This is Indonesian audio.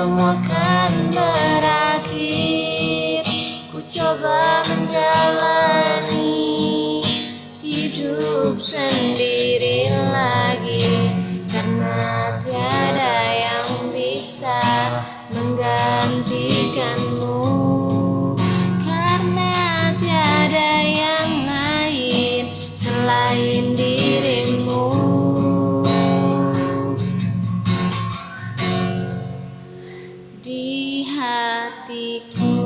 semua kan berakhir Ku coba menjalani hidup sendiri lagi. Karena tiada yang bisa menggantikan di hatiku.